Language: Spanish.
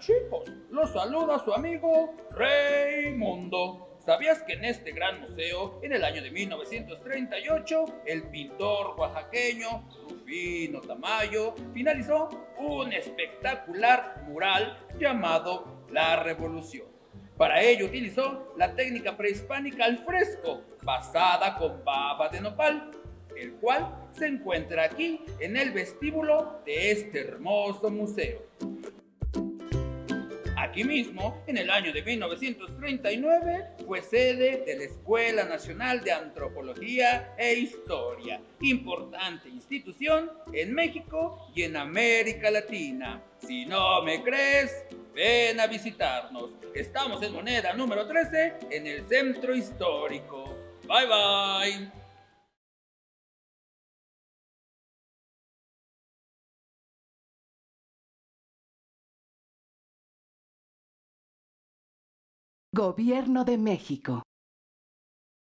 chicos? Los saluda su amigo Raimundo. ¿Sabías que en este gran museo, en el año de 1938, el pintor oaxaqueño Rufino Tamayo finalizó un espectacular mural llamado La Revolución? Para ello utilizó la técnica prehispánica al fresco, basada con baba de nopal, el cual se encuentra aquí en el vestíbulo de este hermoso museo. Aquí mismo, en el año de 1939, fue sede de la Escuela Nacional de Antropología e Historia, importante institución en México y en América Latina. Si no me crees, ven a visitarnos. Estamos en moneda número 13 en el centro histórico. Bye bye. Gobierno de México.